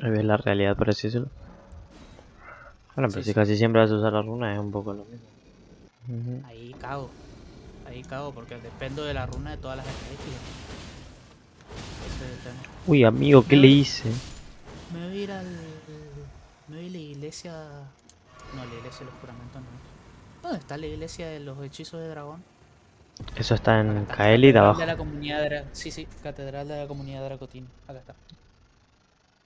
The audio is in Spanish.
Ahí ves la realidad, por así decirlo. Bueno, pero Sí, si casi siempre vas a usar la runa es un poco lo mismo. Ahí cago. Ahí cago porque dependo de la runa de todas las estadísticas. Ese es el tema. Uy, amigo, ¿qué le hice? Me voy a ir al. Me voy a la iglesia. No, la iglesia de los juramentos no. ¿Dónde está la iglesia de los hechizos de dragón? Eso está en Kaeli de abajo. de la comunidad Dra- Sí, sí, Catedral de la comunidad de Dracotín. Acá está.